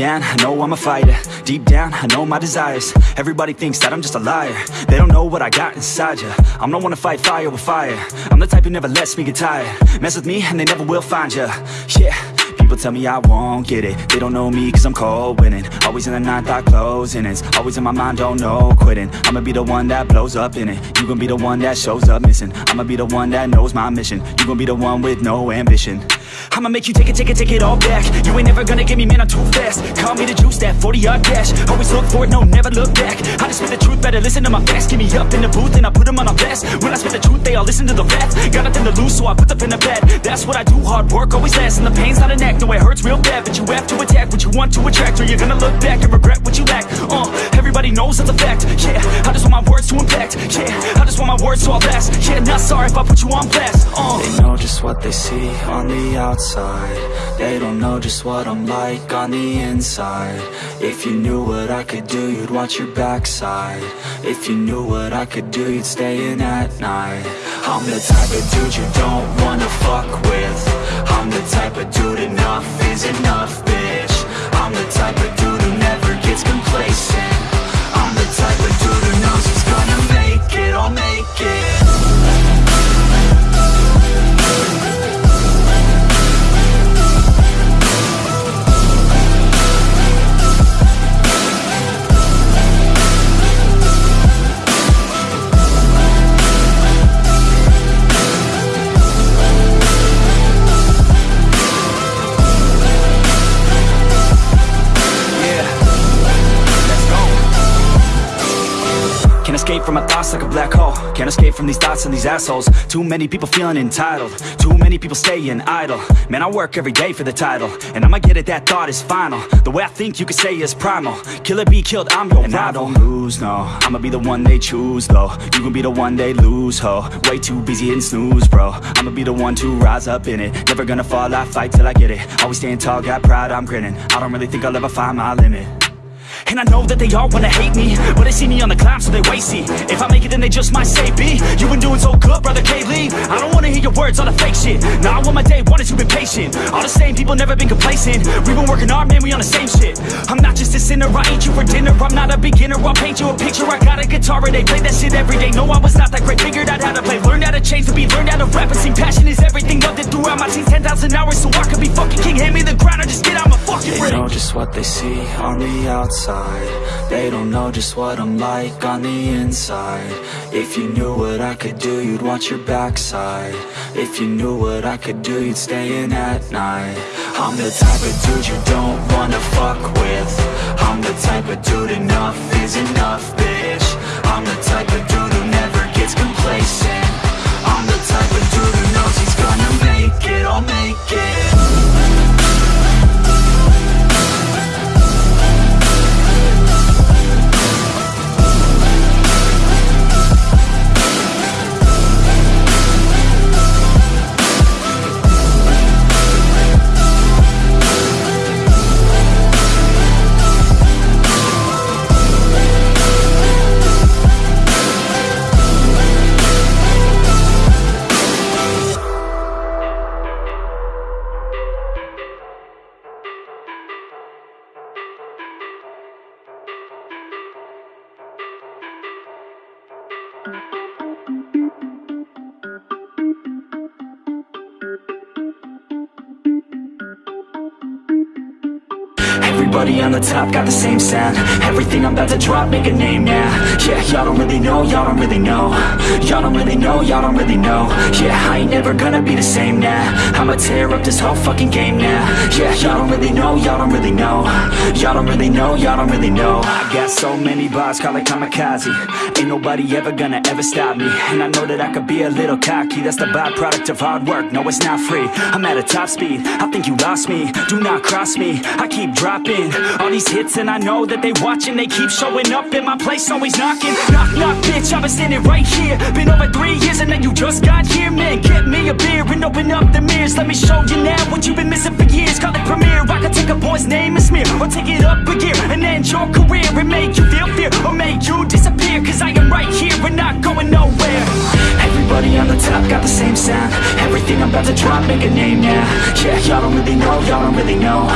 down, I know I'm a fighter. Deep down, I know my desires. Everybody thinks that I'm just a liar. They don't know what I got inside ya. I'm the one to fight fire with fire. I'm the type who never lets me get tired. Mess with me and they never will find ya. Yeah People tell me I won't get it. They don't know me cause I'm cold winning. Always in the ninth, I closing It's always in my mind, don't know quitting. I'ma be the one that blows up in it. You gon' be the one that shows up missing. I'ma be the one that knows my mission. You gon' be the one with no ambition. I'ma make you take it, take it, take it all back. You ain't never gonna get me, man, I'm too fast. Call me the juice, that 40-yard dash. Always look forward, no, never look back. I just spit the truth, better listen to my facts. Get me up in the booth and I put them on a blast. When I spit the truth, they all listen to the rap Got nothing to lose, so I put the pen the bed. That's what I do, hard work always lasts. And the pain's not an act, no, it hurts real bad But you have to attack what you want to attract Or you're gonna look back and regret what you lack. Uh, everybody knows that's a fact Yeah, I just want my words to impact Yeah, I just want my words to all last Yeah, not sorry if I put you on blast Uh, They know just what they see on the outside. They don't know just what I'm like on the inside. If you knew what I could do, you'd watch your backside. If you knew what I could do, you'd stay in at night. I'm the type of dude you don't wanna fuck with I'm the type of dude enough is enough, bitch. I'm the type of dude who never gets complacent. I'm the type of dude who knows he's gonna make it, I'll make it escape from my thoughts like a black hole. Can't escape from these thoughts and these assholes. Too many people feeling entitled. Too many people staying idle. Man, I work every day for the title. And I'ma get it, that thought is final. The way I think you could say is primal. Kill Killer be killed, I'm your and rival. I don't lose, no. I'ma be the one they choose, though. You gon' be the one they lose, ho. Way too busy hitting snooze, bro. I'ma be the one to rise up in it. Never gonna fall, I fight till I get it. Always staying tall, got pride, I'm grinning. I don't really think I'll ever find my limit and I know that they all wanna hate me But they see me on the climb so they see If I make it then they just might say B You been doing so good brother K-Lee I don't wanna hear your words all the fake shit. Now I want my day one is you been patient. All the same people never been complacent. We been working hard man we on the same shit. I'm not just a sinner I ain't you for dinner. I'm not a beginner I'll paint you a picture. I got a guitar and they play that shit every day. No I was not that great. Figured out how to play. Learned how to change to be Learned how to rap. And sing Passion is everything Loved it throughout my teens 10,000 hours so I could be fucking king. Hand me the ground or just get out my fucking They ring know just what they see on the outside They don't know just what I'm like on the inside. If you knew what I could do, you'd watch your backside. If you knew what I could do, you'd stay in at night. I'm the type of dude you don't wanna fuck with. I'm the type of dude enough is enough, bitch. I'm the type of dude who never gets complacent. I'm the type of dude who knows he's gonna make it, I'll make it the top got the same sound. Everything I'm about to drop, make a name now. Yeah, y'all don't really know, y'all don't really know. Y'all don't really know, y'all don't really know. Yeah, I ain't never gonna be the same now. I'ma tear up this whole fucking game now. Yeah, y'all don't really know, y'all don't really know. Y'all don't really know, y'all don't really know. I got so many bars, call it kamikaze. Ain't nobody ever gonna ever stop me. And I know that I could be a little cocky. That's the byproduct of hard work, no it's not free. I'm at a top speed, I think you lost me. Do not cross me, I keep dropping All these hits and I know that they watching They keep showing up in my place always knocking. Knock, knock, bitch, I've been standing right here. Been over three years and then you just got here Man, get me a beer and open up the mirrors. Let me show you now what you've been missing for years. Call it premiere, I could take a boy's name and smear Or take it up a gear and end your career And make you feel fear or make you disappear Cause I am right here and not going nowhere. Everybody on the top got the same sound. Everything I'm about to drop, make a name, yeah Yeah, y'all don't really know, y'all don't really know.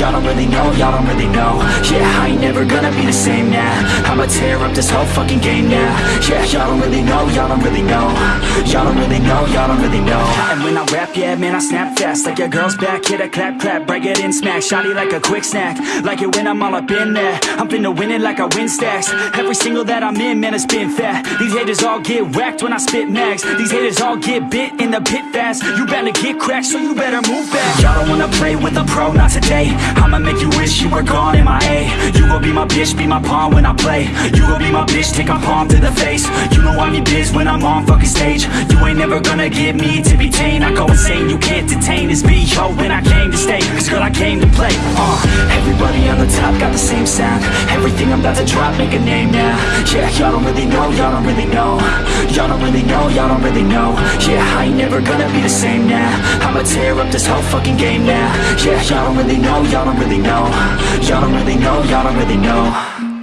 Y'all don't really know, y'all don't really know Yeah, I ain't never gonna be the same, now I'ma tear up this whole fucking game, now Yeah, y'all don't really know, y'all don't really know. Y'all don't really know, y'all don't really know. And when I rap, yeah, man, I snap fast. Like your girl's back, hit a clap, clap Break it in, smack, shotty like a quick snack. Like it when I'm all up in there. I'm finna win it like I win stacks. Every single that I'm in, man, it's been fat. These haters all get whacked when I spit max These haters all get bit in the pit fast. You better get cracked, so you better move back Y'all don't wanna play with a pro, not today. I'ma make you wish you were gone in my A. You gon' be my bitch, be my pawn when I play. You gon' be my bitch, take a palm to the face. You know I need biz when I'm on fucking stage. You ain't never gonna get me to be tame. I go insane, you can't detain. This B.O. when I came to stay. Cause girl, I came to play, uh Everybody on the top got the same sound. Everything I'm about to drop, make a name now. Yeah, y'all don't really know, y'all don't really know. Y'all don't really know, y'all don't really know. Yeah, I ain't never gonna be the same now. I'ma tear up this whole fucking game now. Yeah, y'all don't really know, y'all don't really know don't really know, y'all don't really know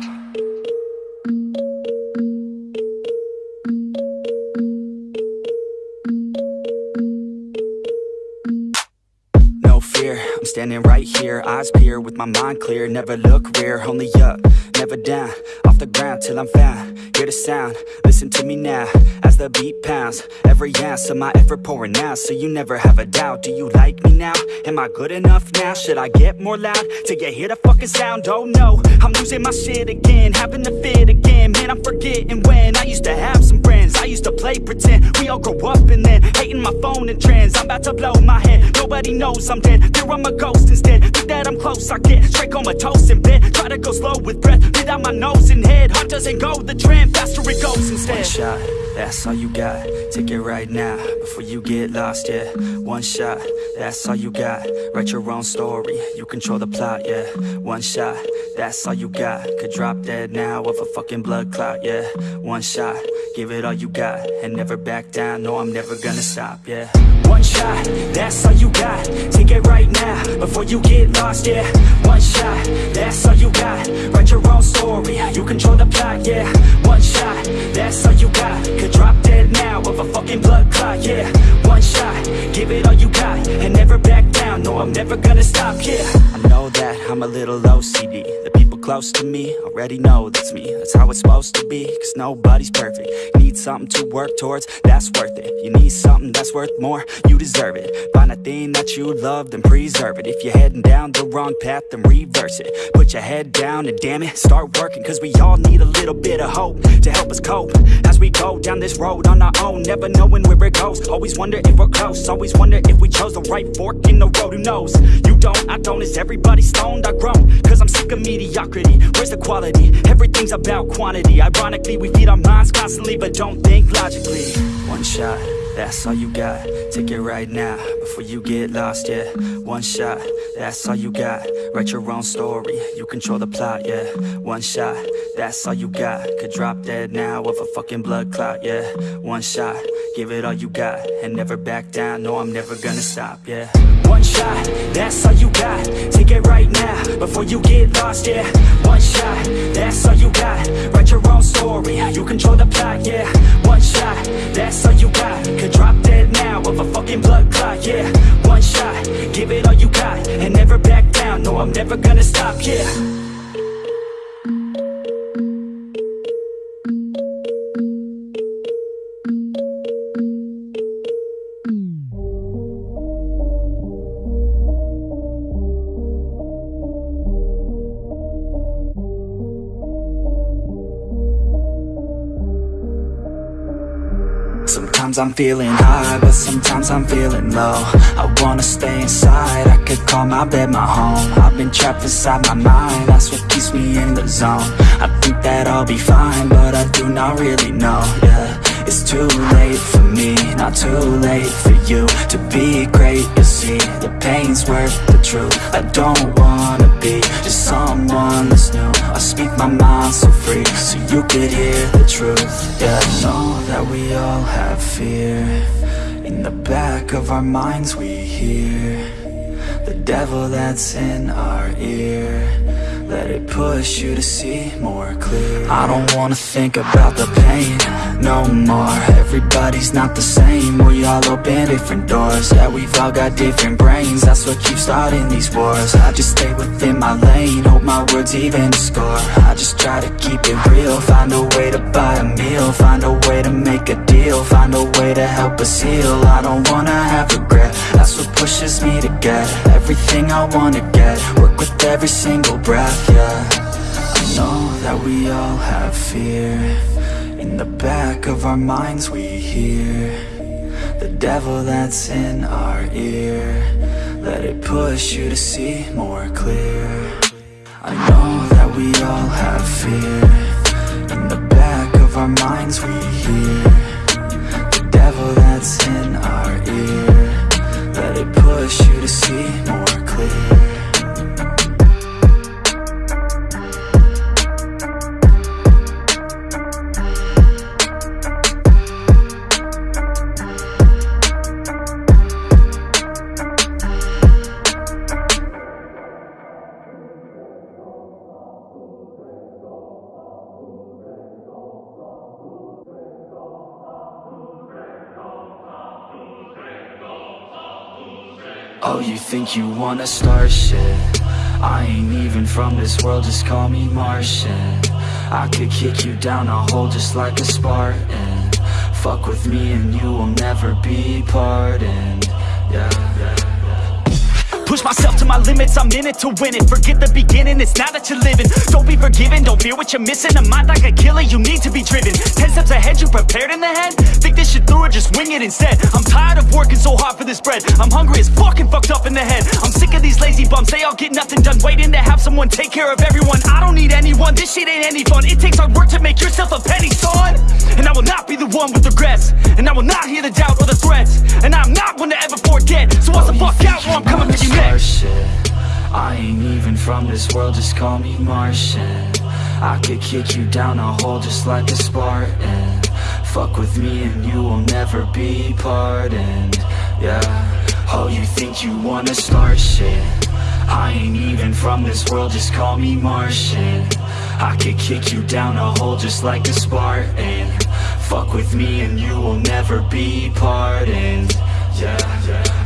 I'm standing right here, eyes peer With my mind clear, never look rear Only up, never down Off the ground till I'm found Hear the sound, listen to me now As the beat pounds Every ounce of my effort pouring out So you never have a doubt Do you like me now? Am I good enough now? Should I get more loud? Till you hear the fucking sound? Oh no I'm losing my shit again Having to fit again Man, I'm forgetting when I used to have some friends I used to play pretend We all grow up and then Hating my phone and trends I'm about to blow my head Nobody knows I'm dead Fear I'm a ghost instead. Think that I'm close I get straight comatose in bed Try to go slow with breath Breathe out my nose and head. Heart doesn't go the trend. Faster it goes instead. One shot, that's all you got. Take it right now Before you get lost, yeah. One shot, that's all you got. Write your own story You control the plot, yeah. One shot, that's all you got. Could drop dead now of a fucking blood clot, yeah. One shot, give it all you got And never back down, no I'm never gonna stop, yeah. One shot, that's all you got. Take it right now, before you get lost, yeah. One shot, that's all you got. Write your own story, you control the plot, yeah. One shot, that's all you clot, yeah. One shot, give it all you got And never back down, no I'm never gonna stop, yeah. I know that I'm a little OCD close to me. Already know that's me. That's how it's supposed to be, cause nobody's perfect. Need something to work towards, that's worth it. You need something that's worth more, you deserve it. Find a thing that you love, then preserve it. If you're heading down the wrong path, then reverse it. Put your head down and damn it, start working Cause we all need a little bit of hope to help us cope. As we go down this road on our own, never knowing where it goes. Always wonder if we're close, always wonder if we chose the right fork in the road. Who knows, you don't, I don't, is everybody stoned? I groan, cause I'm sick of mediocrity Where's the quality? Everything's about quantity. Ironically, we feed our minds constantly But don't think logically. One shot, that's all you got. Take it right now, before you get lost, yeah. One shot, that's all you got. Write your own story, you control the plot, yeah. One shot, that's all you got. Could drop dead now of a fucking blood clot, yeah. One shot, give it all you got And never back down, no I'm never gonna stop, yeah. One shot, that's all you got. Take it right now, before you get lost, yeah. One shot, that's all you got. Write your own story, you control the plot, yeah. One shot, that's all you got. Could drop dead now of a fucking blood clot, yeah. One shot, give it all you got And never back down, no I'm never gonna stop, yeah Sometimes I'm feeling high, but sometimes I'm feeling low. I wanna stay inside, I could call my bed my home. I've been trapped inside my mind, that's what keeps me in the zone. I think that I'll be fine, but I do not really know, yeah It's too late for me, not too late for you To be great, you see, the pain's worth the truth. I don't wanna be just someone that's new. I speak my mind so free, so you could hear the truth. Yeah, I know that we all have fear. In the back of our minds we hear The devil that's in our ear let it push you to see more clear. I don't wanna think about the pain no more. Everybody's not the same. We all open different doors. Yeah, we've all got different brains. That's what keeps starting these wars. I just stay within my lane. Hope my words even score. I just try to keep it real. Find a way to buy a meal. Find a way to make a deal. Find a way to help us heal. I don't wanna have regret. That's what pushes me to get Everything I wanna get. Work with every single breath, yeah. I know that we all have fear. In the back of our minds we hear The devil that's in our ear. Let it push you to see more clear. I know that we all have fear. In the back of our minds we hear The devil that's in our ear. Let it push you to see more clear Oh, you think you wanna start shit? I ain't even from this world, just call me Martian. I could kick you down a hole just like a Spartan. Fuck with me and you will never be pardoned Yeah, Push myself to my limits, I'm in it to win it. Forget the beginning, it's now that you're living. Don't be forgiven, don't fear what you're missing. A mind like a killer, you need to be driven. Ten steps ahead, you prepared in the head? Think this shit through or just wing it instead. I'm tired of working so hard for this bread. I'm hungry as fucking fucked up in the head. I'm sick of these lazy bums, they all get nothing done. Waiting to have someone take care of everyone. I don't need anyone, this shit ain't any fun. It takes hard work to make yourself a penny, son. And I will not be the one with regrets. And I will not hear the doubt or the threats. And I'm not one to ever forget. So watch the fuck out or I'm coming for you shit I ain't even from this world, just call me Martian. I could kick you down a hole just like a Spartan. Fuck with me and you will never be pardoned. Yeah. Oh, you think you wanna start shit? I ain't even from this world, just call me Martian. I could kick you down a hole just like a Spartan. Fuck with me and you will never be pardoned. Yeah, yeah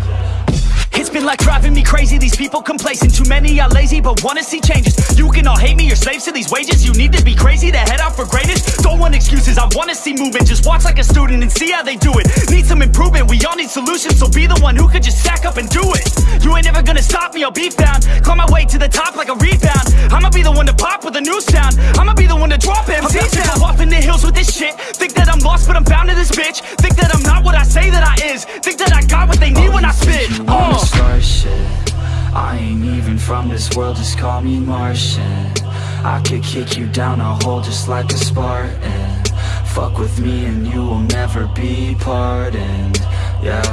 been like driving me crazy, these people complacent Too many are lazy but wanna see changes. You can all hate me, you're slaves to these wages. You need to be crazy to head out for greatness Don't want excuses, I wanna see movement. Just watch like a student and see how they do it. Need some improvement, we all need solutions. So be the one who could just stack up and do it. You ain't never gonna stop me, I'll be found. Climb my way to the top like a rebound. I'ma be the one to pop with a new sound. I'ma be the one to drop MCs down. Off in the hills with this shit. Think that I'm lost but I'm bound to this bitch. Think that I'm not what I say that I is. Think that I got what they need when I spit. Start shit. I ain't even from this world, just call me Martian. I could kick you down a hole just like a Spartan. Fuck with me and you will never be pardoned. Yeah.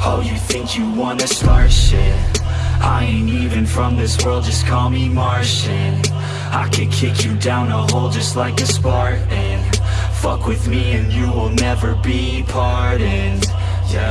Oh, you think you wanna start shit? I ain't even from this world, just call me Martian. I could kick you down a hole just like a Spartan. Fuck with me and you will never be pardoned. Yeah,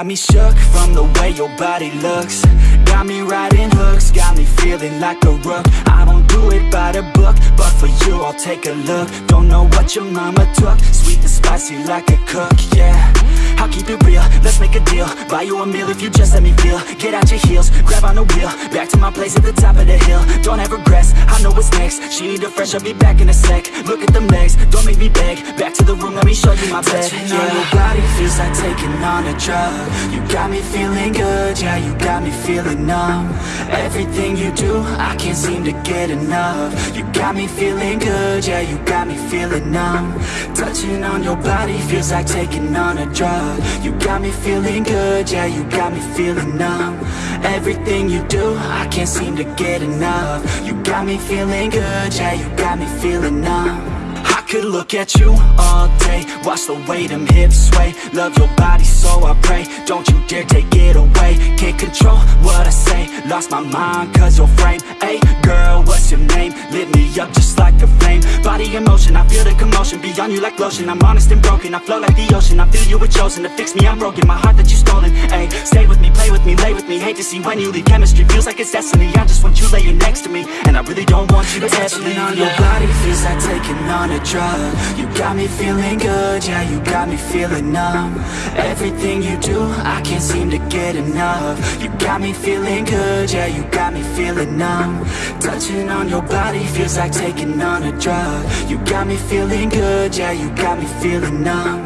got me shook from the way your body looks. Got me riding hooks, got me feeling like a rook. I don't do it by the book, but for you I'll take a look. Don't know what your mama took, sweet and spicy like a cook, yeah I'll keep it real, let's make a deal. Buy you a meal if you just let me feel. Get out your heels, grab on the wheel. Back to my place at the top of the hill. Don't have regrets, I know what's next. She need a fresh, I'll be back in a sec. Look at them legs, don't make me beg. Back to the room, let me show you my bed. Yeah. your body feels like taking on a drug. You got me feeling good, yeah, you got me feeling numb. Everything you do, I can't seem to get enough. You got me feeling good, yeah, you got me feeling numb. Touching on your body feels like taking on a drug You got me feeling good, yeah, you got me feeling numb. Everything you do, I can't seem to get enough. You got me feeling good, yeah, you got me feeling numb. I could look at you all day Watch the way them hips sway. Love your body so I pray Don't you dare take it away. Can't control what I say Lost my mind cause your frame. Hey girl, what's your name? Lit me up just like a flame. Body in motion, I feel the commotion. Beyond you like lotion. I'm honest and broken, I flow like the ocean. I feel you were chosen to fix me, I'm broken. My heart that you stolen, hey Stay with me, play with me, lay with me. Hate to see when you leave. Chemistry feels like it's destiny. I just want you laying next to me. And I really don't want you to ever leave on your body feels like taking on a drug. You got me feeling good, yeah, you got me feeling numb. Everything you do, I can't seem to get enough. You got me feeling good, yeah, you got me feeling numb. Touching on your body feels like taking on a drug. You got me feeling good, yeah, you got me feeling numb.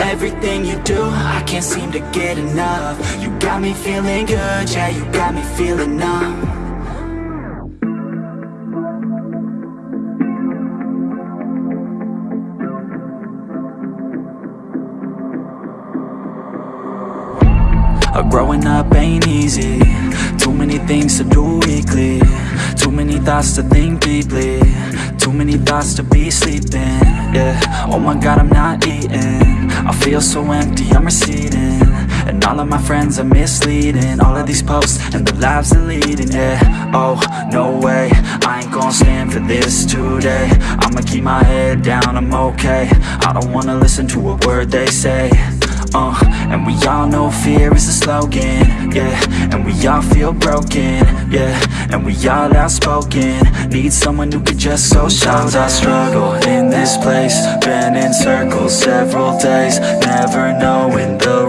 Everything you do, I can't seem to get enough. You got me feeling good, yeah, you got me feeling numb growing up ain't easy. Too many things to do weekly. Too many thoughts to think deeply. Too many thoughts to be sleeping. Yeah, oh my god I'm not eating. I feel so empty, I'm receding. And all of my friends are misleading. All of these posts and the lives they're leading. Yeah, oh, no way. I ain't gonna stand for this today. I'ma keep my head down, I'm okay. I don't wanna listen to a word they say uh, and we all know fear is a slogan, yeah. And we all feel broken, yeah. And we all outspoken. Need someone who could just so Sometimes I struggle in this place. Been in circles several days Never knowing the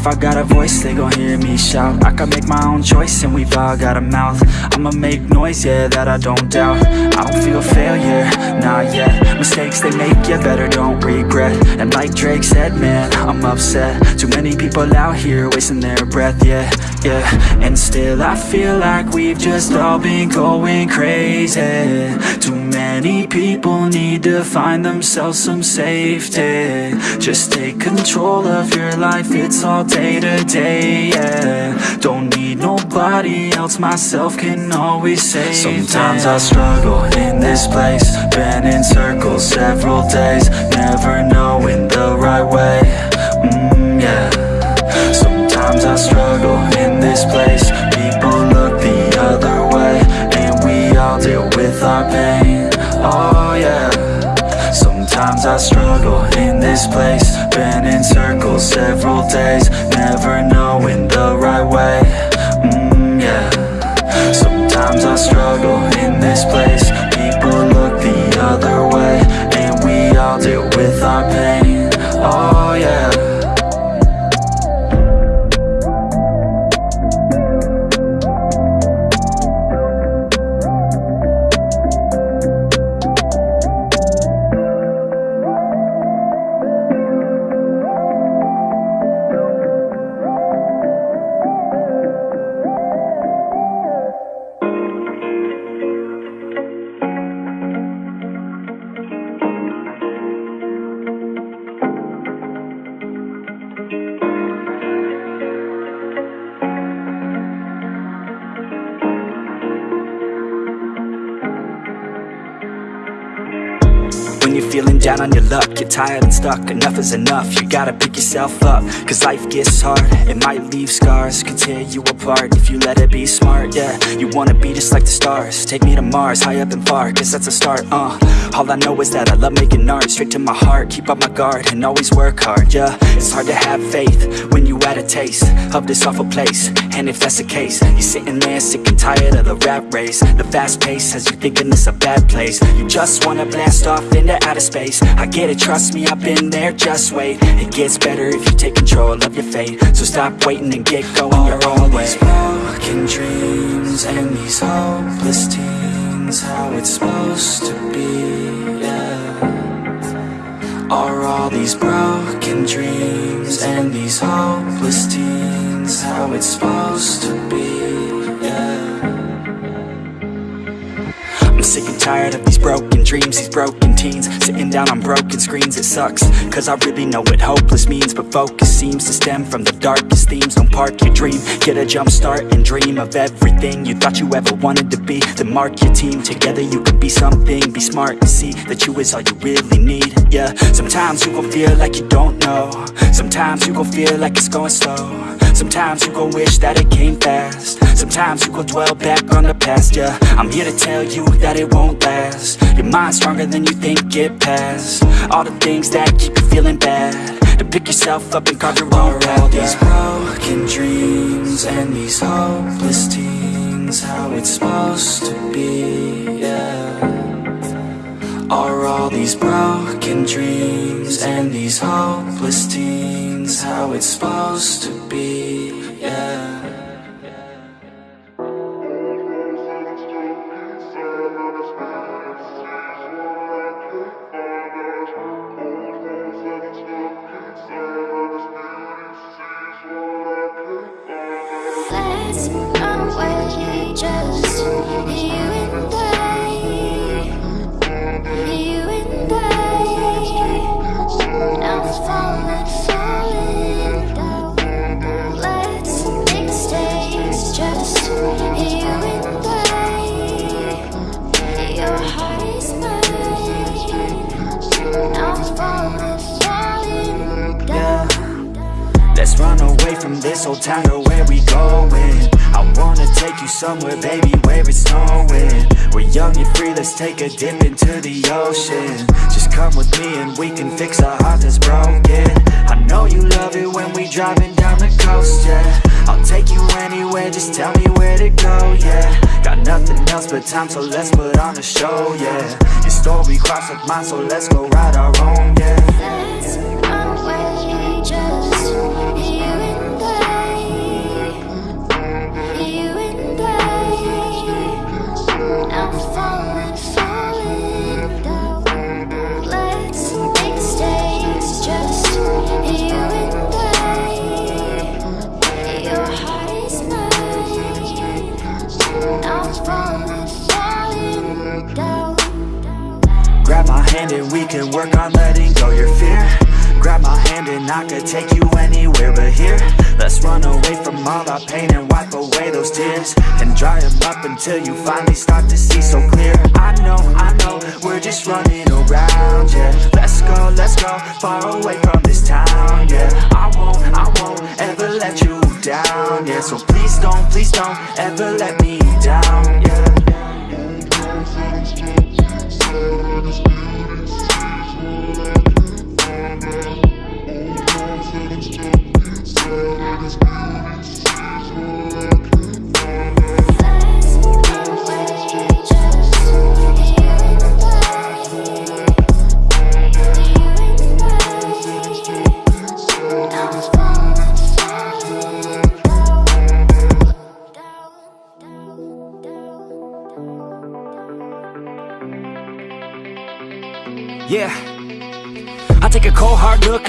If I got a voice, they gon' hear me shout. I can make my own choice and we've all got a mouth. I'ma make noise, yeah, that I don't doubt. I don't feel failure, not yet Mistakes they make, yeah, better don't regret. And like Drake said, man, I'm upset. Too many people out here wasting their breath, yeah, yeah. And still I feel like we've just all been going crazy. Too many people need to find themselves some safety. Just take control of your life, it's all day to day, yeah. Don't need nobody else, myself can always save Sometimes I struggle in this place Been in circles several days Never knowing the right way, mm, yeah. Sometimes I struggle in this place People look the other way And we all deal with our pain, oh yeah. Sometimes I struggle in this place. Been in circles several days. Never knowing the right way, mm, yeah. Sometimes I struggle in this place. People look the other way. And we all deal with our pain, down on your luck. You're tired and stuck, enough is enough. You gotta pick yourself up Cause life gets hard, it might leave scars scars could tear you apart if you let it be smart, yeah. You wanna be just like the stars, take me to Mars, high up and far, guess that's a start, uh. All I know is that I love making art, straight to my heart, keep up my guard and always work hard, yeah. It's hard to have faith when you had a taste of this awful place. And if that's the case, you're sitting there sick and tired of the rat race. The fast pace has you thinking this a bad place. You just wanna blast off into outer space. I get it, trust me, I've been there, just wait. It gets better if you take control of your fate. So stop waiting and get going your own way. These broken dreams and these hopeless teens How it's supposed to be, yeah. Are all these broken dreams and these hopeless teens How it's supposed to be, yeah. I'm sick and tired of these broken dreams, these broken teens. Sitting down on broken screens, it sucks. Cause I really know what hopeless means But focus seems to stem from the darkest themes. Don't park your dream, get a jump start and dream Of everything you thought you ever wanted to be. Then mark your team, together you could be something. Be smart and see that you is all you really need, yeah. Sometimes you gon' feel like you don't know. Sometimes you gon' feel like it's going slow Sometimes you gon' wish that it came fast. Sometimes you gon' dwell back on the past, yeah. I'm here to tell you that it won't last. Your mind's stronger than you think, get past All the things that keep you feeling bad. To pick yourself up and carve your own Are all these broken dreams and these hopeless teens How it's supposed to be, yeah Are all these broken dreams and these hopeless teens How it's supposed to be, yeah so let's put on a show, yeah. Your story crossed with mine, so let's go write hand and we can work on letting go your fear. Grab my hand and I could take you anywhere but here. Let's run away from all our pain and wipe away those tears. And dry them up until you finally start to see so clear. I know, I know, we're just running around, yeah. Let's go, let's go, far away from this town, yeah. I won't, I won't ever let you down, yeah. So please don't, please don't ever let me down, yeah Let's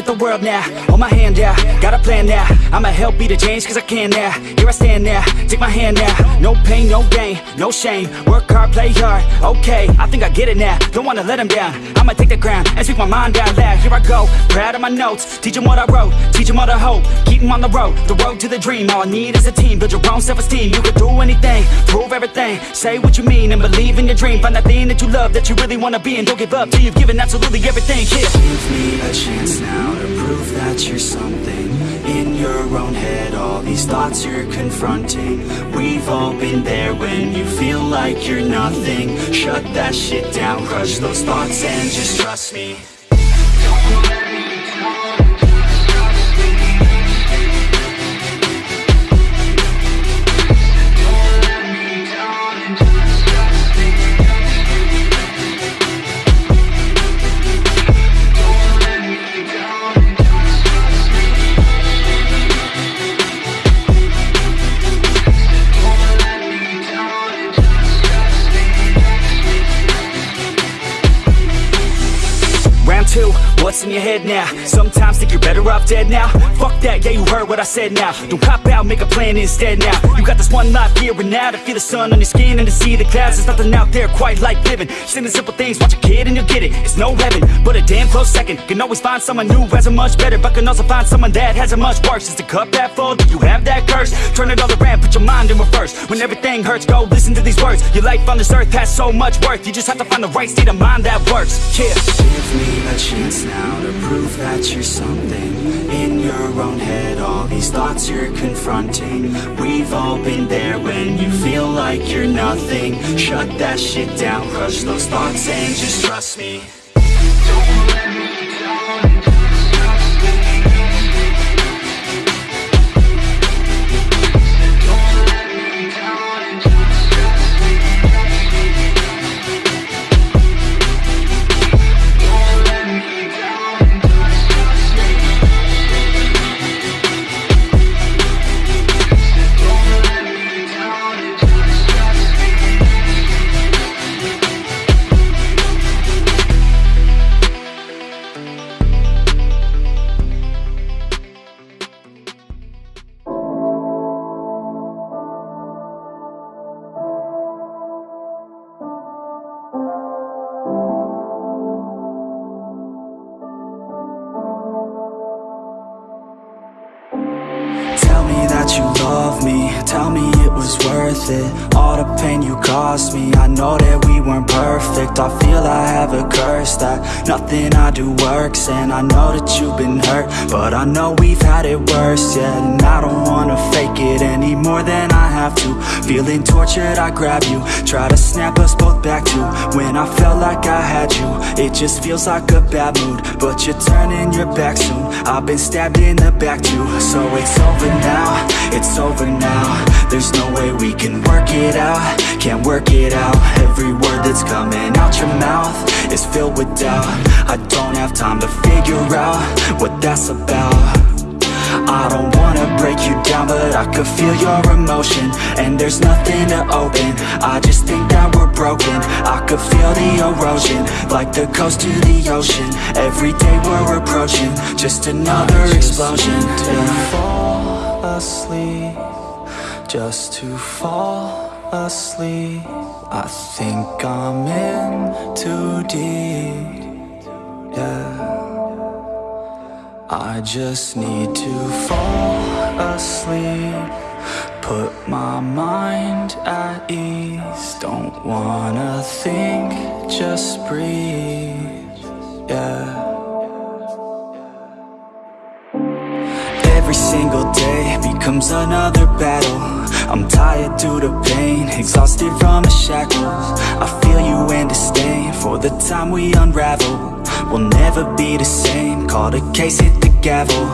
at the world now. Hold my hand out, got a plan now. I'ma help be the change cause I can now. Here I stand now, take my hand now. No pain, no gain, no shame. Work hard, play hard, okay. I think I get it now, don't wanna let them down. I'ma take the ground and speak my mind out loud. Here I go, proud of my notes Teach them what I wrote, teach them all the hope. Keep them on the road, the road to the dream. All I need is a team, build your own self-esteem. You can do anything, prove everything. Say what you mean and believe in your dream. Find that thing that you love, that you really wanna be And don't give up till you've given absolutely everything, yeah Give me a chance now to prove that you're something. In your own head All these thoughts you're confronting. We've all been there when you feel like you're nothing. Shut that shit down, crush those thoughts and just trust me your head now? Sometimes think you're better off dead now that, yeah you heard what I said now. Don't cop out, make a plan instead now. You got this one life here and now To feel the sun on your skin and to see the clouds. There's nothing out there quite like living. Just the simple things, watch a kid and you'll get it. It's no heaven, but a damn close second. Can always find someone new has it much better But can also find someone that has it much worse. Is the cup that full, do you have that curse? Turn it all around, put your mind in reverse. When everything hurts, go listen to these words. Your life on this earth has so much worth You just have to find the right state of mind that works. Yeah. Give me a chance now to prove that you're something In your own head, all these thoughts you're confronting We've all been there when you feel like you're nothing. Shut that shit down, crush those thoughts and just trust me you love me, tell me it was worth it. All the pain you caused me, I know that we weren't perfect. I feel I have a curse that nothing I do works And I know that you've been hurt, but I know we've had it worse Yeah, and I don't wanna fake it any more than I have to. Feeling tortured, I grab you, try to snap us both back to. When I felt like I had you, it just feels like a bad mood But you're turning your back soon, I've been stabbed in the back too. So it's over now, it's over now. There's no way we can work it out, can't work it out. Every word that's coming out your mouth is filled with doubt. I don't have time to figure out what that's about. I don't wanna break you down But I could feel your emotion. And there's nothing to open. I just think that we're broken. I could feel the erosion Like the coast to the ocean. Every day we're approaching Just another explosion. to fall asleep Just to fall asleep. I think I'm in too deep. Yeah. I just need to fall asleep. Put my mind at ease. Don't wanna think, just breathe. Yeah. Every single day becomes another battle I'm tired to pain, exhausted from the shackles. I feel you and disdain for the time we unravel. We'll never be the same, call the case, hit the gavel.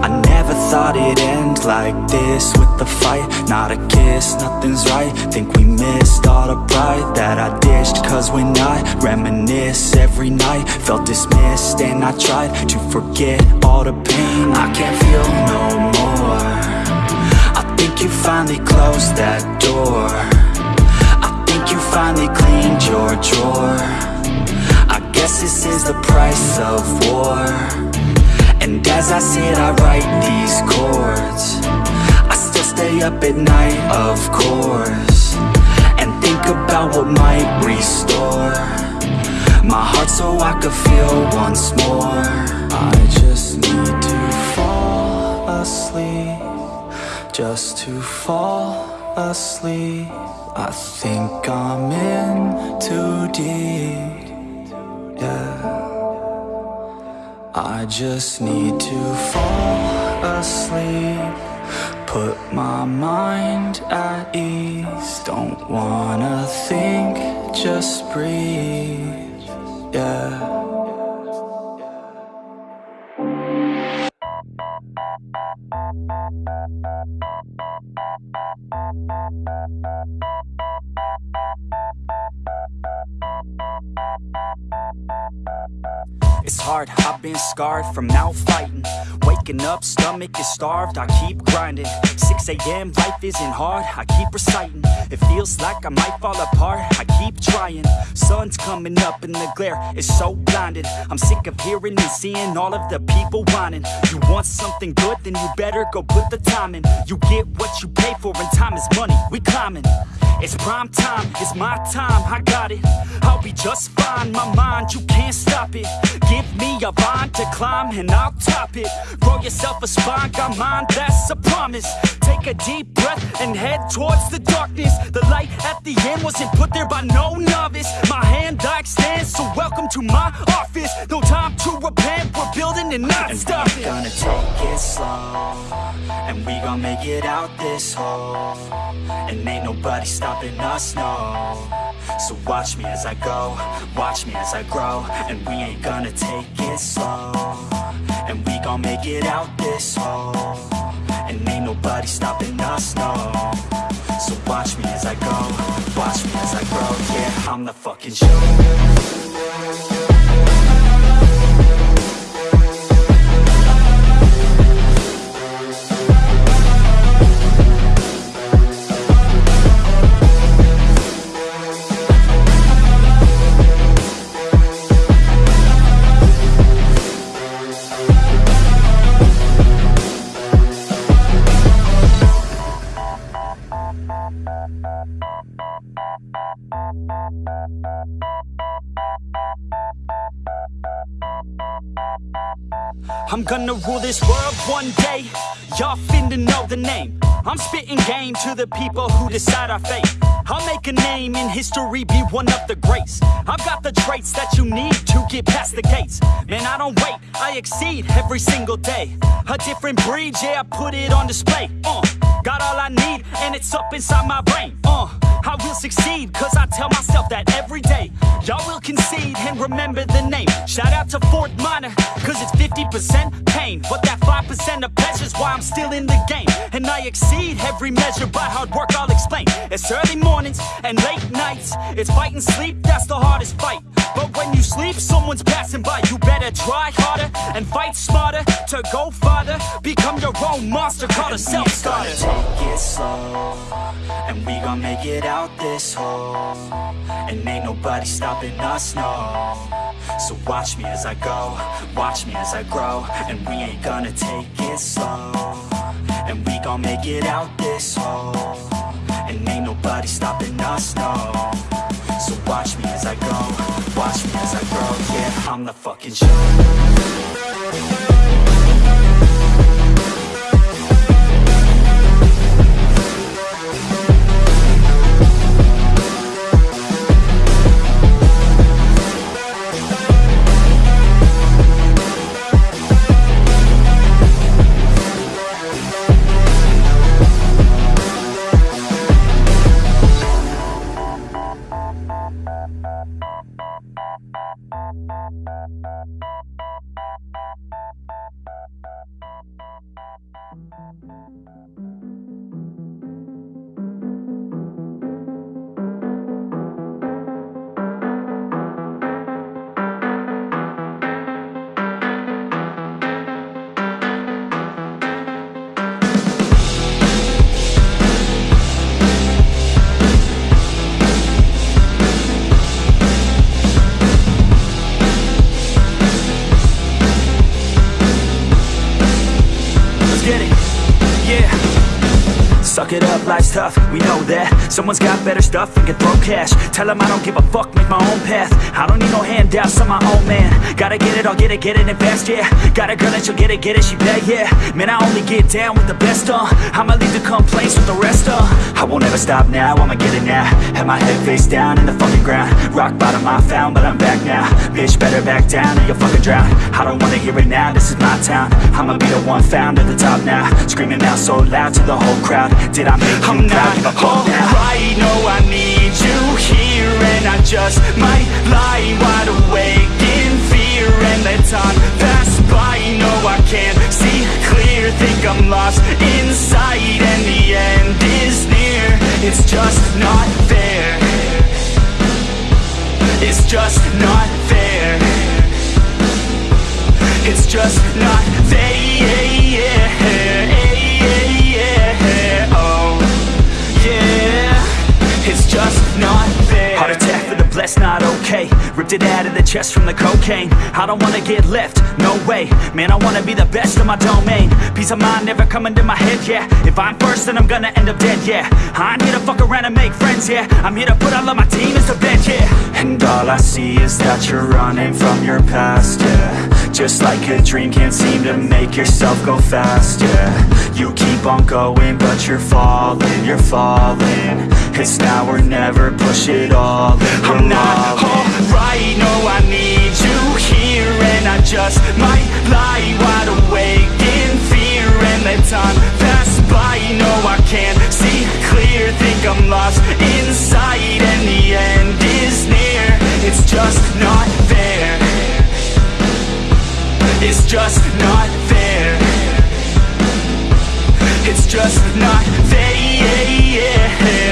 I never thought it'd end like this with the fight. Not a kiss, nothing's right, think we missed all the pride That I dished, cause when I reminisce every night Felt dismissed and I tried to forget all the pain. I can't feel no more think you finally closed that door. I think you finally cleaned your drawer. I guess this is the price of war. And as I sit I write these chords. I still stay up at night, of course And think about what might restore My heart so I could feel once more. I just need to fall asleep Just to fall asleep. I think I'm in too deep. Yeah. I just need to fall asleep. Put my mind at ease. Don't wanna think, just breathe. Yeah Thank you. It's hard, I've been scarred from out fighting. Waking up, stomach is starved, I keep grinding. 6am, life isn't hard, I keep reciting. It feels like I might fall apart, I keep trying. Sun's coming up and the glare is so blinded I'm sick of hearing and seeing all of the people whining. You want something good, then you better go put the time in. You get what you pay for and time is money, we climbing. It's prime time, it's my time, I got it. I'll be just fine, my mind, you can't stop it Give me a vine to climb and I'll top it. Grow yourself a spine, got mine, that's a promise. Take a deep breath and head towards the darkness. The light at the end wasn't put there by no novice. My hand I extend, so welcome to my office. No time to repent, we're building and not And stopping. we gonna take it slow And we gon' make it out this hole. And ain't nobody stopping us, no. So watch me as I go, watch me as I grow And we ain't gonna take it slow. And we gon' make it out this hole. And ain't nobody stopping us, no. So watch me as I go, watch me as I grow. Yeah, I'm the fucking show Gonna rule this world one day. Y'all finna know the name. I'm spitting game to the people who decide our fate. I'll make a name in history, be one of the greats. I've got the traits that you need to get past the gates. Man, I don't wait, I exceed every single day. A different breed, yeah, I put it on display. Uh, got all I need, and it's up inside my brain. Uh, I will succeed, cause I tell myself that every day. Y'all will concede and remember the name. Shout out to Fort Minor, cause it's 50% pain. But that 5% of pleasure's why I'm still in the game. And I exceed every measure by hard work, I'll explain. It's early mornings and late nights. It's fight and sleep, that's the hardest fight. But when you sleep, someone's passing by. You better try harder and fight smarter to go farther. Become your own monster, called a self-starter. Take it slow And we gon' make it out this hole. And ain't nobody stopping us, no. So watch me as I go, watch me as I grow. And we ain't gonna take it slow. And we gon' make it out this hole. And ain't nobody stopping us, no So watch me as I go, watch me as I grow. Yeah, I'm the fucking show Someone's got better stuff and can throw cash. Tell 'em I don't give a fuck, make my own path. I don't need no handouts, on my own man. Gotta get it, I'll get it, get it fast, yeah. Got a girl and she'll get it, get it, she bad, yeah. Man, I only get down with the best, uh. I'ma leave the complaints with the rest, uh. I won't ever stop now, I'ma get it now. Have my head face down in the fucking ground. Rock bottom I found, but I'm back now. Bitch, better back down or you'll fucking drown. I don't wanna hear it now, this is my town. I'ma be the one found at the top now. Screaming out so loud to the whole crowd. Did I make you I'm proud? not Give a fuck now alright, know I need you here And I just might lie wide awake in fear And let time pass by, no I can't see clear. Think I'm lost inside and the end is near. It's just not fair. It's just not fair. It's just not fair blessed, not okay. Ripped it out of the chest from the cocaine. I don't wanna get left, no way. Man, I wanna be the best in my domain. Peace of mind never coming to my head, yeah. If I'm first, then I'm gonna end up dead, yeah. I ain't here to fuck around and make friends, yeah. I'm here to put all of my team to bed, yeah. And all I see is that you're running from your past, yeah Just like a dream, can't seem to make yourself go faster. You keep on going, but you're falling, you're falling. It's now or never, push it all in, I'm not alright, no I need you here And I just might lie wide awake in fear And let time pass by, no I can't see clear Think I'm lost inside and the end is near. It's just not fair It's just not fair. It's just not fair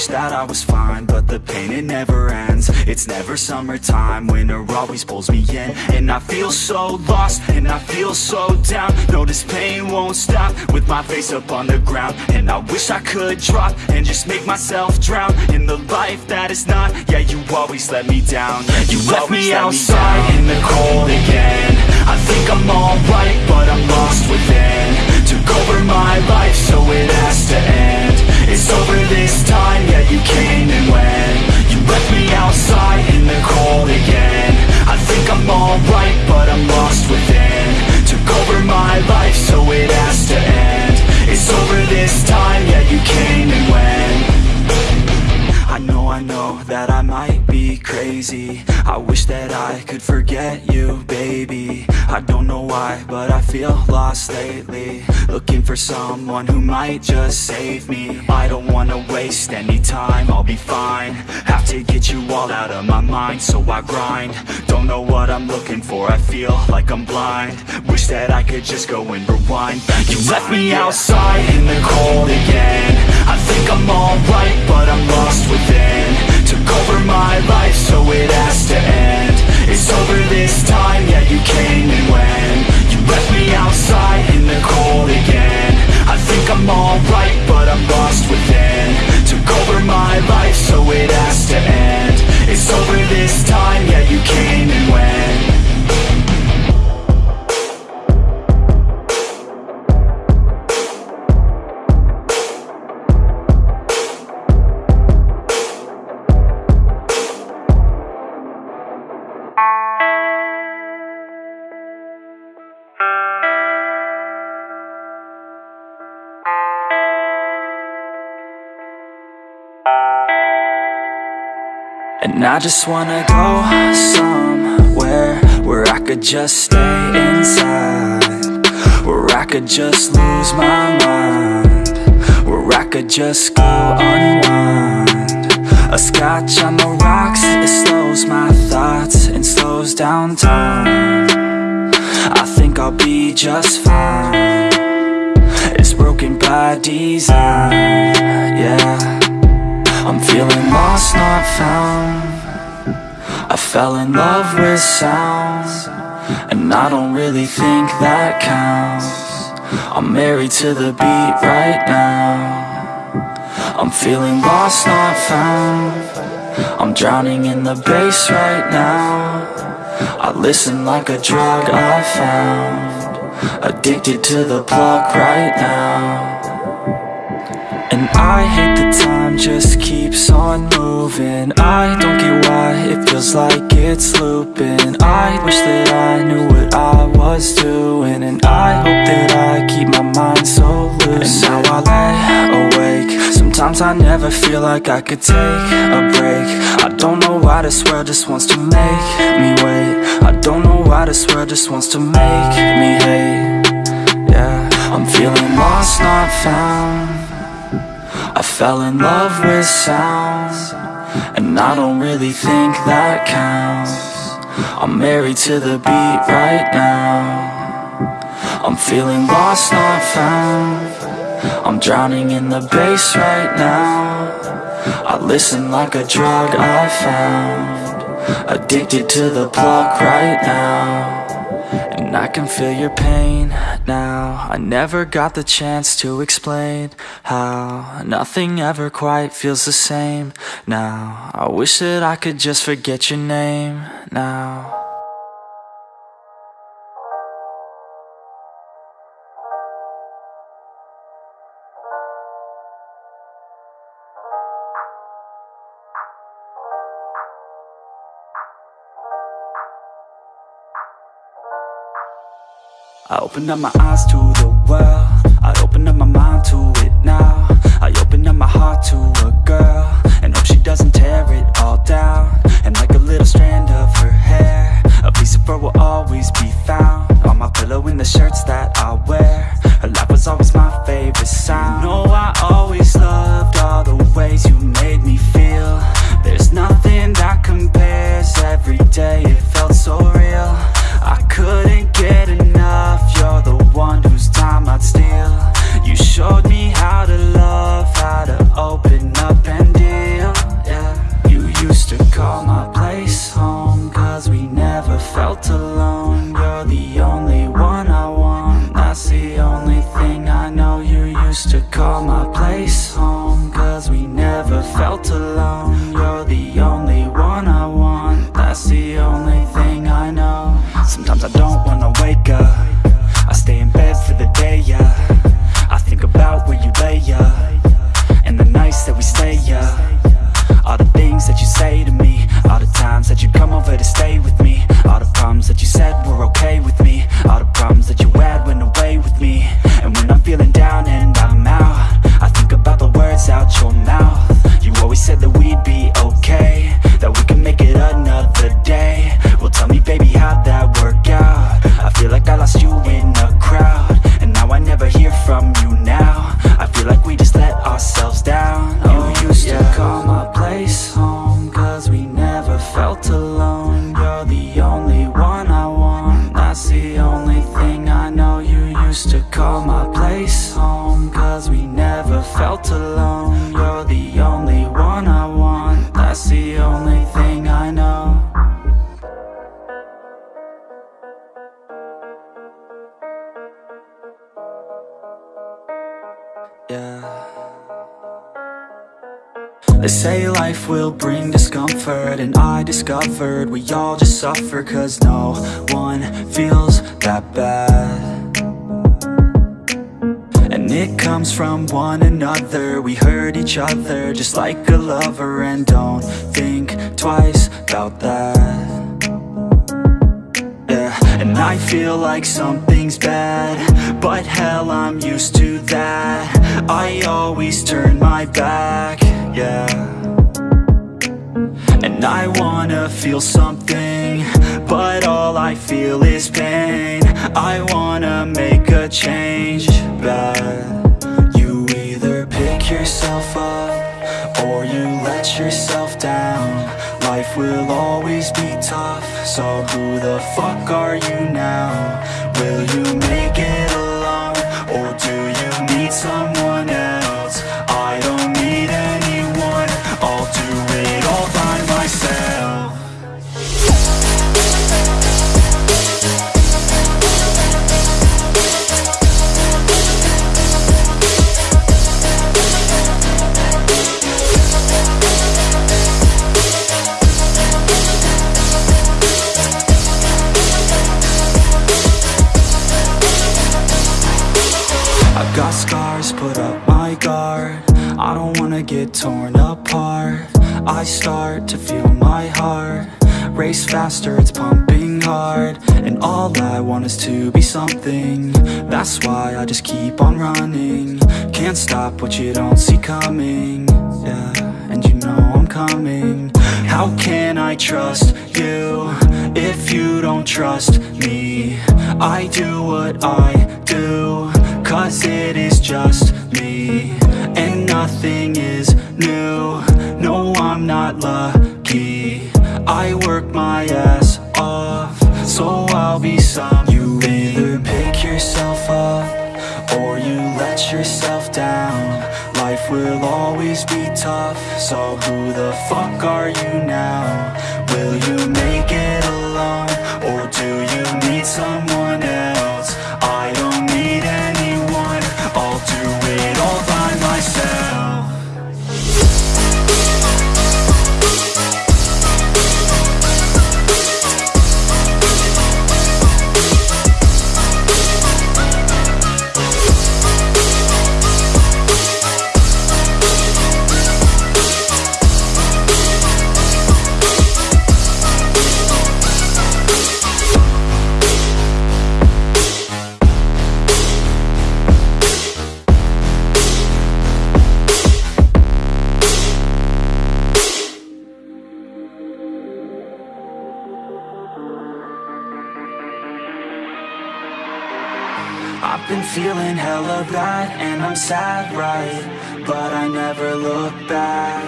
wish that I was fine, but the pain it never ends. It's never summertime, winter always pulls me in. And I feel so lost, and I feel so down. No, this pain won't stop, with my face up on the ground. And I wish I could drop, and just make myself drown In the life that is not, yeah, you always let me down. Yeah, You left me outside down. in the cold again. I think I'm alright, but I'm lost within. Took over my life, so it has to end It's over this time, yeah, you came and went. You left me outside in the cold again. I think I'm alright, but I'm lost within. Took over my life, so it has to end. It's over this time, yeah, you came and went I know, that I might be crazy. I wish that I could forget you, baby. I don't know why, but I feel lost lately. Looking for someone who might just save me. I don't wanna waste any time, I'll be fine. Have to get you all out of my mind, so I grind. Don't know what I'm looking for, I feel like I'm blind. Wish that I could just go and rewind. Back You left me outside in the cold again I'm alright, but I'm lost within. Took over my life, so it has to end. It's over this time, yeah, you came and went. You left me outside in the cold again. I think I'm alright, but I'm lost within. Took over my life, so it has to end. It's over this time, just wanna go somewhere Where I could just stay inside Where I could just lose my mind Where I could just go unwind. A scotch on the rocks, it slows my thoughts And slows down time. I think I'll be just fine. It's broken by design, yeah. I'm feeling lost, not found I fell in love with sounds And I don't really think that counts. I'm married to the beat right now. I'm feeling lost, not found. I'm drowning in the bass right now. I listen like a drug I found. Addicted to the plug right now and I hate the time just keeps on moving. I don't get why it feels like it's looping. I wish that I knew what I was doing. And I hope that I keep my mind so loose. And now I lay awake. Sometimes I never feel like I could take a break. I don't know why this world just wants to make me wait. I don't know why this world just wants to make me hate. Yeah, I'm feeling lost, not found I fell in love with sounds And I don't really think that counts. I'm married to the beat right now. I'm feeling lost, not found. I'm drowning in the bass right now. I listen like a drug I found. Addicted to the plug right now and I can feel your pain now. I never got the chance to explain how Nothing ever quite feels the same. Now I wish that I could just forget your name now I opened up my eyes to the world. I opened up my mind to it now. I opened up my heart to a girl And hope she doesn't tear it all down. And like a little strand of her hair A piece of her will always be found On my pillow in the shirts that I wear. Her laugh was always my favorite sound. You know I always loved all the ways you made me feel. There's nothing that compares Every day I'd and I feel like something's bad But hell, I'm used to that. I always turn my back, yeah. And I wanna feel something But all I feel is pain. I wanna make a change, but You either pick yourself up Or you let yourself down Life will always be tough So who the fuck are you now? Will you make it alone? Or do you need someone got scars, put up my guard. I don't wanna get torn apart. I start to feel my heart Race faster, it's pumping hard. And all I want is to be something. That's why I just keep on running. Can't stop what you don't see coming. Yeah, and you know I'm coming. How can I trust you If you don't trust me? I do what I do Cause it is just me And nothing is new No, I'm not lucky I work my ass off So I'll be some You either pick yourself up Or you let yourself down Life will always be tough So who the fuck are you now? Will you make it alone? Or do you need someone else? And I'm sad, right? But I never look back.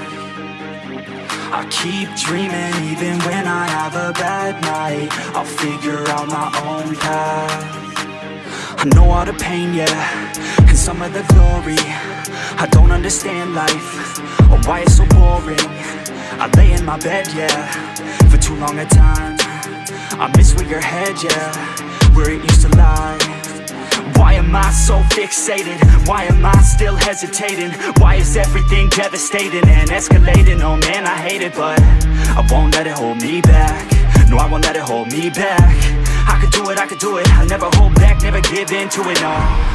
I keep dreaming even when I have a bad night. I'll figure out my own path. I know all the pain, yeah, and some of the glory. I don't understand life, or why it's so boring. I lay in my bed, yeah, for too long a time. I miss where your head, yeah, where it used to lie why am I so fixated? Why am I still hesitating? Why is everything devastating and escalating? Oh man, I hate it, but I won't let it hold me back No, I won't let it hold me back I could do it, I could do it I never hold back, never give in to it, no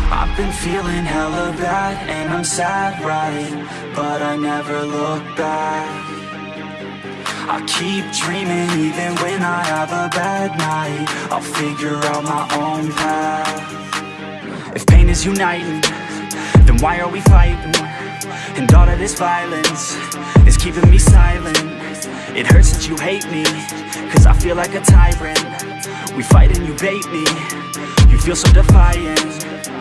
I've been feeling hella bad and I'm sad, right? But I never look back I keep dreaming even when I have a bad night I'll figure out my own path pain is uniting, then why are we fighting? And all of this violence is keeping me silent. It hurts that you hate me, cause I feel like a tyrant. We fight and you bait me, you feel so defiant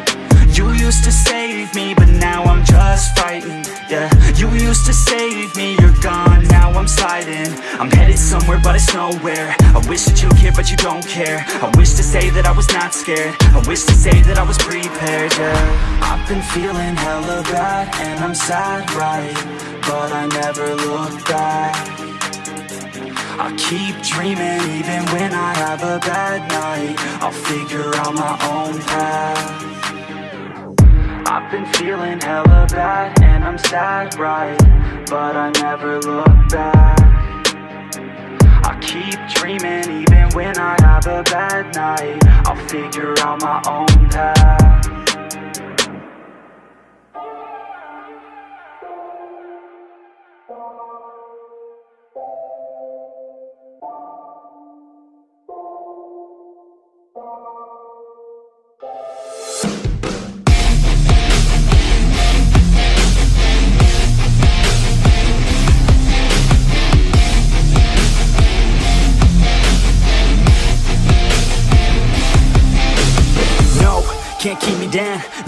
You used to save me, but now I'm just fighting Yeah, you used to save me, you're gone, now I'm sliding. I'm headed somewhere, but it's nowhere. I wish that you cared, but you don't care. I wish to say that I was not scared. I wish to say that I was prepared, yeah. I've been feeling hella bad, and I'm sad, right? But I never look back. I keep dreaming even when I have a bad night. I'll figure out my own path I've been feeling hella bad and I'm sad, right? But I never look back. I keep dreaming even when I have a bad night. I'll figure out my own path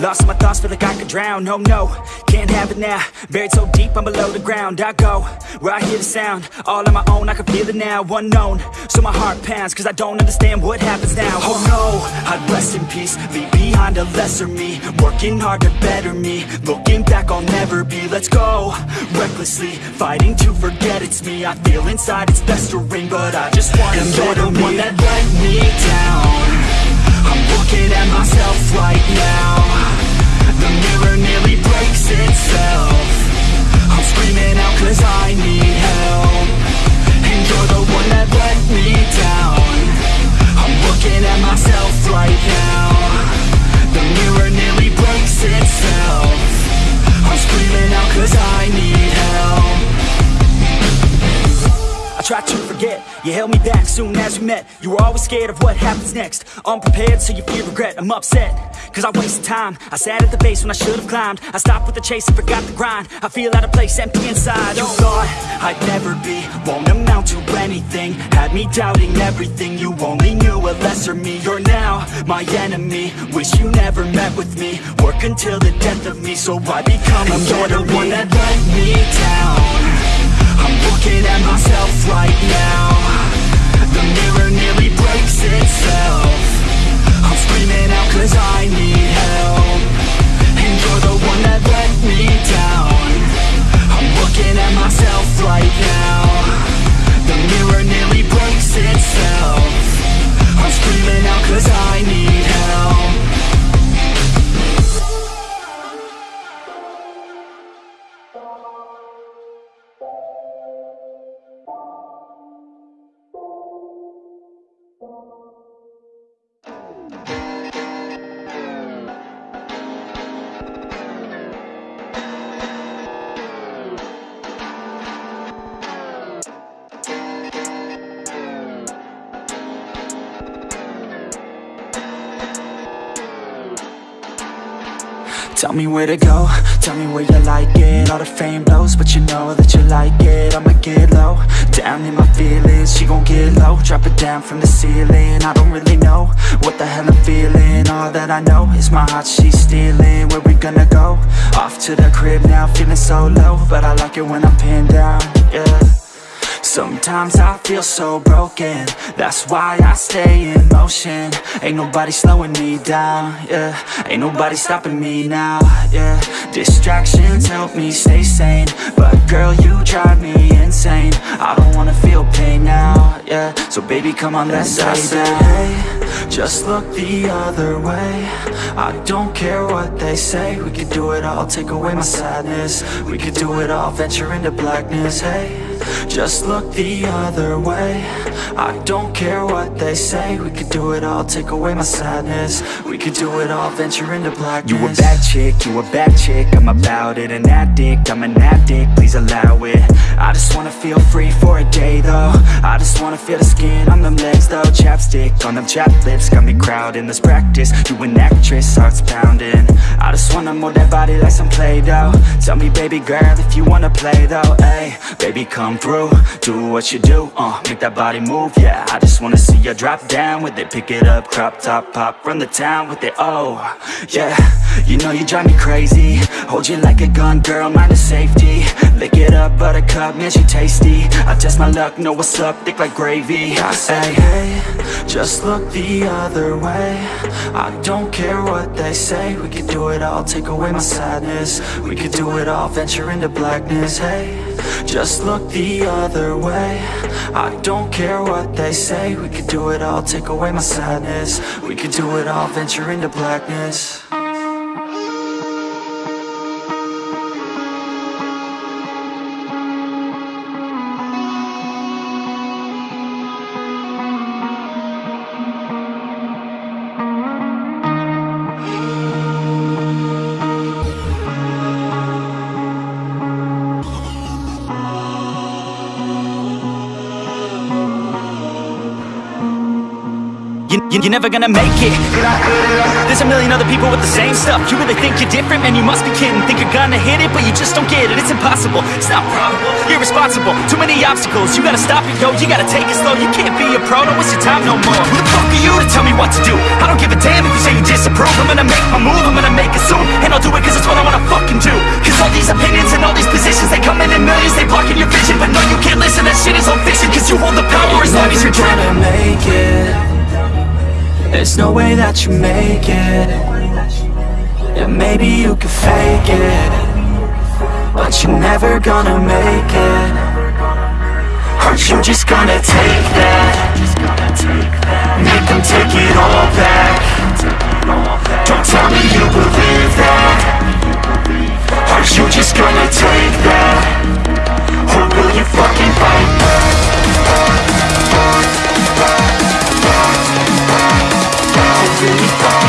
Lost my thoughts, feel like I could drown. No, no, can't have it now. Buried so deep, I'm below the ground. I go, where I hear the sound. All on my own, I can feel it now. Unknown, so my heart pounds Cause I don't understand what happens now. Oh no, I'd rest in peace. Leave behind a lesser me. Working hard to better me. Looking back, I'll never be. Let's go, recklessly Fighting to forget it's me. I feel inside it's best to ring But I just want to better the one that let me down. I'm looking at myself right now the mirror nearly breaks itself. I'm screaming I need help. And you're the one that let me down. I'm looking at myself right now. The mirror nearly breaks itself. I'm screaming cause I need help held me back soon as we met. You were always scared of what happens next. Unprepared so you fear regret. I'm upset Cause I wasted time. I sat at the base when I should've climbed. I stopped with the chase and forgot the grind. I feel out of place, empty inside. You thought I'd never be Won't amount to anything. Had me doubting everything. You only knew a lesser me. You're now my enemy. Wish you never met with me. Work until the death of me. So I become a You're the one that let me down I'm looking at myself right now. The mirror nearly breaks itself. I'm screaming out cause I need help. And you're the one that let me down. I'm looking at myself right now. The mirror nearly breaks itself. I'm screaming out cause I need help Tell me where to go, tell me where you like it. All the fame blows, but you know that you like it. I'ma get low, down in my feelings She gon' get low, drop it down from the ceiling. I don't really know what the hell I'm feeling. All that I know is my heart she's stealing. Where we gonna go? Off to the crib now, feeling so low. But I like it when I'm pinned down, yeah Sometimes I feel so broken. That's why I stay in motion. Ain't nobody slowing me down, yeah. Ain't nobody stopping me now, yeah. Distractions help me stay sane. But girl, you drive me insane. I don't wanna feel pain now, yeah. So baby, come on, let's say hey, Just look the other way. I don't care what they say. We could do it all, take away my sadness. We could do it all, venture into blackness, hey just look the other way. I don't care what they say. We could do it all, take away my sadness. We could do it all, venture into blackness. You a bad chick, you a bad chick. I'm about it, an addict, I'm an addict. Please allow it. I just wanna feel free for a day though. I just wanna feel the skin on them legs though. Chapstick on them chapped lips Got me crowding, let's practice. You an actress, heart's pounding. I just wanna mold that body like some Play-Doh. Tell me baby girl if you wanna play though. Hey, baby come through. Do what you do, uh, make that body move Yeah, I just wanna see you drop down with it. Pick it up, crop top, pop, run the town with it Oh, yeah, you know you drive me crazy. Hold you like a gun, girl, mind the safety. Lick it up, buttercup, man, she tasty. I test my luck, know what's up, thick like gravy. I say, hey, just look the other way. I don't care what they say. We could do it all, take away my sadness. We could do it all, venture into blackness, hey just look the other way. I don't care what they say. We could do it all, take away my sadness. We could do it all, venture into blackness you're never gonna make it. There's a million other people with the same stuff. You really think you're different? Man, you must be kidding. Think you're gonna hit it, but you just don't get it. It's impossible, it's not probable. Irresponsible, too many obstacles. You gotta stop it, yo, you gotta take it slow. You can't be a pro, don't waste your time no more. Who the fuck are you to tell me what to do? I don't give a damn if you say you disapprove. I'm gonna make my move, I'm gonna make it soon. And I'll do it cause it's what I wanna fucking do. Cause all these opinions and all these positions They come in in millions, they blocking your vision. But no, you can't listen, that shit is all fiction Cause you hold the power. As long as you're dreaming make it There's no way that you make it Yeah, maybe you could fake it But you're never gonna make it Aren't you just gonna take that? Make them take it all back Don't tell me you believe that Aren't you just gonna take that? Or will you fucking fight back? Really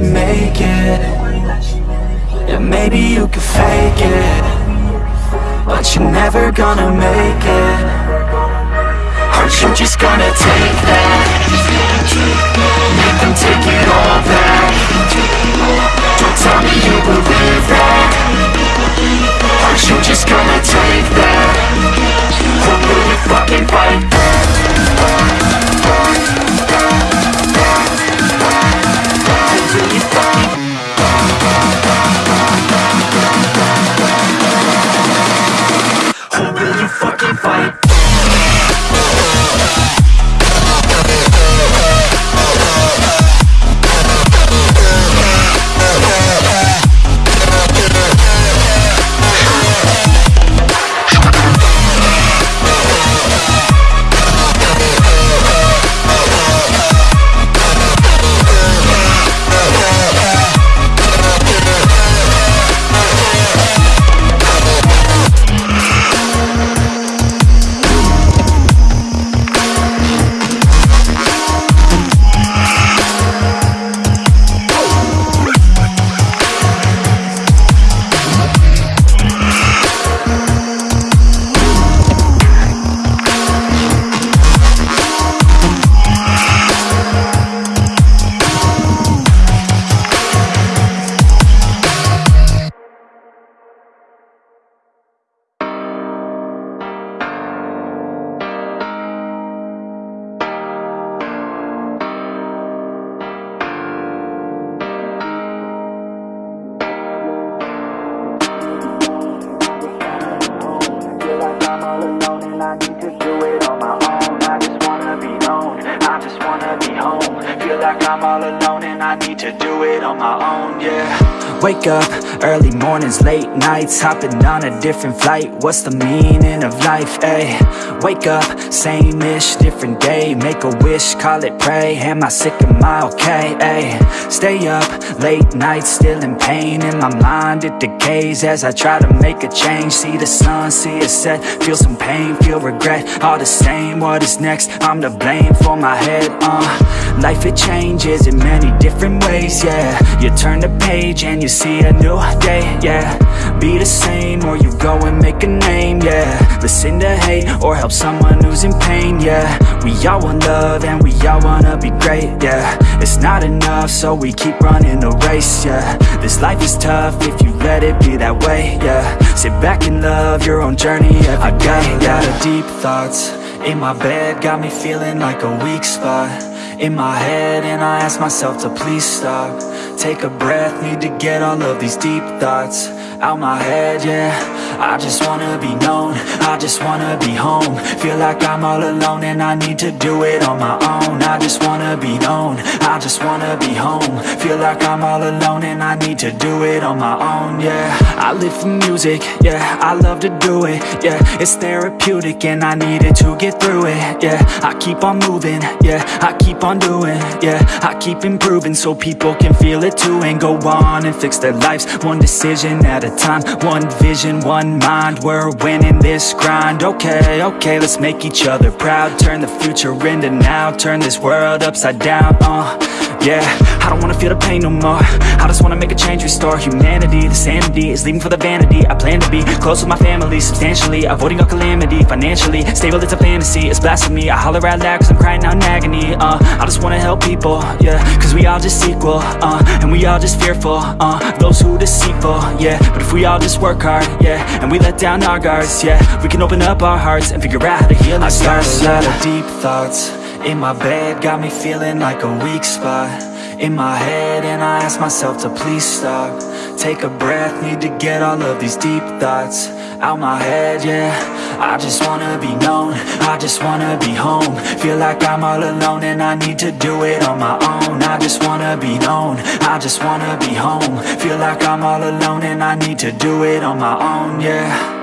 you make it. Yeah, maybe you could fake it. But you're never gonna make it. Aren't you just gonna take that? Make them take it all back. Don't tell me you believe that. Aren't you just gonna take that? Or will you fucking fight nights Hopping on a different flight What's the meaning of life, ayy? Wake up, same-ish, different day. Make a wish, call it pray. Am I sick, am I okay? Stay up, late nights, still in pain. In my mind, it decays As I try to make a change. See the sun, see it set. Feel some pain, feel regret. All the same, what is next? I'm to blame for my head, uh. Life, it changes in many different ways, yeah. You turn the page and you see a new day, yeah. Be the same or you go and make a name, yeah. Listen to hate or help someone who's in pain, yeah. We all want love and we all wanna be great, yeah. It's not enough so we keep running the race, yeah. This life is tough if you let it be that way, yeah. Sit back and love your own journey every day, I got a yeah. lot of deep thoughts In my bed, got me feeling like a weak spot In my head, and I ask myself to please stop. Take a breath, need to get all of these deep thoughts Out my head, yeah. I just wanna be known, I just wanna be home. Feel like I'm all alone and I need to do it on my own. I just wanna be known, I just wanna be home. Feel like I'm all alone and I need to do it on my own, yeah. I live for music, yeah, I love to do it, yeah. It's therapeutic and I need it to get through it, yeah. I keep on moving, yeah, I keep on doing, yeah. I keep improving so people can feel it too And go on and fix their lives, one decision at a time. One vision, one mind, we're winning this grind. Okay, okay, let's make each other proud. Turn the future into now, turn this world upside down, uh yeah, I don't wanna feel the pain no more. I just wanna make a change, restore humanity. The sanity is leaving for the vanity I plan to be. Close with my family substantially. Avoiding all calamity, financially. Stable, it's a fantasy, it's blasphemy. I holler out loud cause I'm crying out in agony. Uh, I just wanna help people, yeah. Cause we all just equal, uh, and we all just fearful uh, Those who deceitful, yeah. But if we all just work hard, yeah And we let down our guards, yeah. We can open up our hearts and figure out how to heal I got ourselves. A lot of deep thoughts in my bed, got me feeling like a weak spot. In my head, and I ask myself to please stop. Take a breath, need to get all of these deep thoughts Out my head, yeah. I just wanna be known, I just wanna be home. Feel like I'm all alone and I need to do it on my own. I just wanna be known I just wanna be home. Feel like I'm all alone and I need to do it on my own, yeah